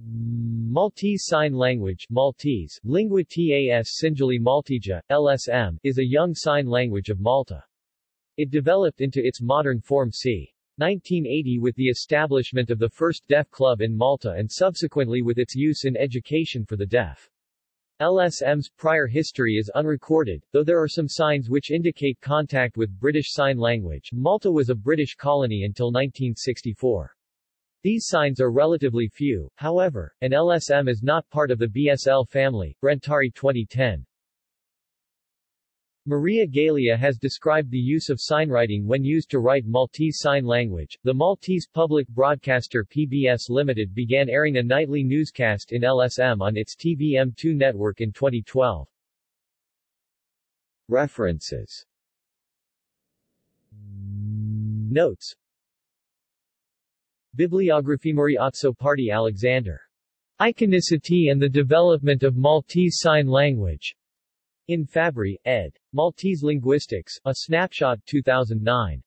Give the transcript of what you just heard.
Maltese Sign Language Maltese, Lingwa Tas Sinjali Maltija, LSM, is a young sign language of Malta. It developed into its modern form c. 1980 with the establishment of the first deaf club in Malta and subsequently with its use in education for the deaf. LSM's prior history is unrecorded, though there are some signs which indicate contact with British Sign Language. Malta was a British colony until 1964. These signs are relatively few, however, and LSM is not part of the BSL family. Brentari 2010. Maria Galea has described the use of signwriting when used to write Maltese Sign Language. The Maltese public broadcaster PBS Limited began airing a nightly newscast in LSM on its TVM2 network in 2012. References Notes Bibliography Marie Azzopardi Alexander. Iconicity and the Development of Maltese Sign Language. In Fabri, ed. Maltese Linguistics, A Snapshot 2009.